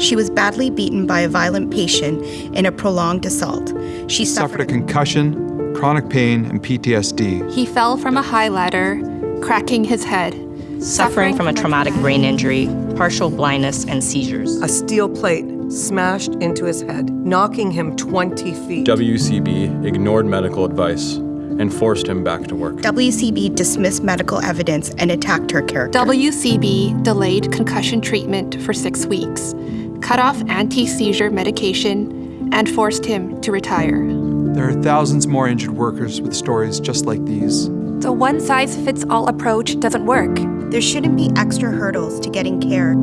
She was badly beaten by a violent patient in a prolonged assault. She Suffered a concussion, chronic pain, and PTSD. He fell from a high ladder, cracking his head. Suffering from a traumatic brain injury, partial blindness, and seizures. A steel plate smashed into his head, knocking him 20 feet. WCB ignored medical advice and forced him back to work. WCB dismissed medical evidence and attacked her character. WCB delayed concussion treatment for six weeks, cut off anti seizure medication, and forced him to retire. There are thousands more injured workers with stories just like these. The one size fits all approach doesn't work. There shouldn't be extra hurdles to getting care.